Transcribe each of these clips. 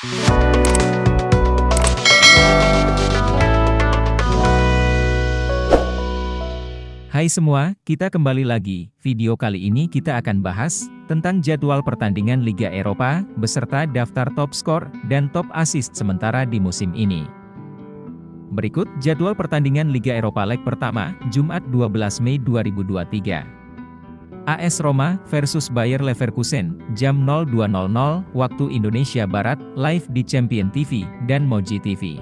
Hai semua, kita kembali lagi. Video kali ini kita akan bahas tentang jadwal pertandingan Liga Eropa beserta daftar top skor dan top assist sementara di musim ini. Berikut jadwal pertandingan Liga Eropa leg pertama, Jumat 12 Mei 2023. AS Roma versus Bayer Leverkusen, jam 02.00 waktu Indonesia Barat, live di Champion TV dan Moji TV.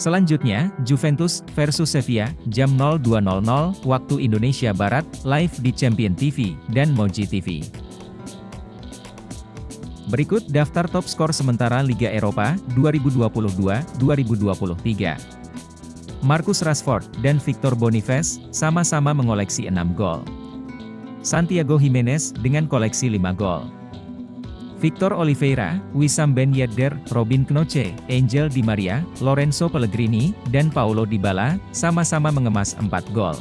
Selanjutnya, Juventus versus Sevilla, jam 02.00 waktu Indonesia Barat, live di Champion TV dan Moji TV. Berikut daftar top skor sementara Liga Eropa 2022-2023. Marcus Rashford dan Victor Boniface sama-sama mengoleksi 6 gol. Santiago Jimenez dengan koleksi 5 gol. Victor Oliveira, Wissam Ben Yedder, Robin Knoche, Angel Di Maria, Lorenzo Pellegrini, dan Paulo Dybala, sama-sama mengemas 4 gol.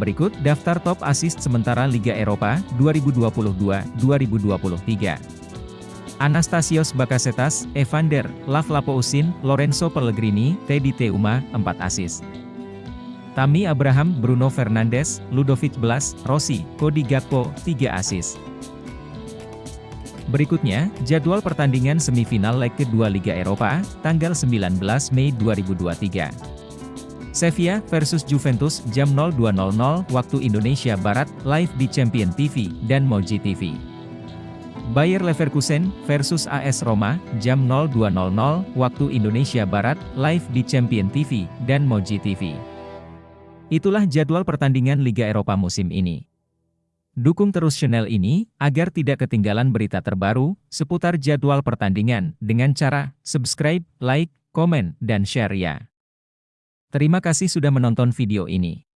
Berikut daftar top assist sementara Liga Eropa 2022-2023. Anastasios Bakasetas, Evander, Lavlapousin, Lorenzo Pellegrini, Teddy Teuma, 4 assist. Tami Abraham, Bruno Fernandes, Ludovic Blas, Rossi, Cody Gakpo, 3 assist. Berikutnya, jadwal pertandingan semifinal leg kedua Liga Eropa, tanggal 19 Mei 2023. Sevilla versus Juventus jam 02.00 waktu Indonesia Barat, live di Champion TV dan Moji TV. Bayer Leverkusen versus AS Roma jam 02.00 waktu Indonesia Barat, live di Champion TV dan Moji TV. Itulah jadwal pertandingan Liga Eropa musim ini. Dukung terus channel ini, agar tidak ketinggalan berita terbaru, seputar jadwal pertandingan, dengan cara subscribe, like, komen, dan share ya. Terima kasih sudah menonton video ini.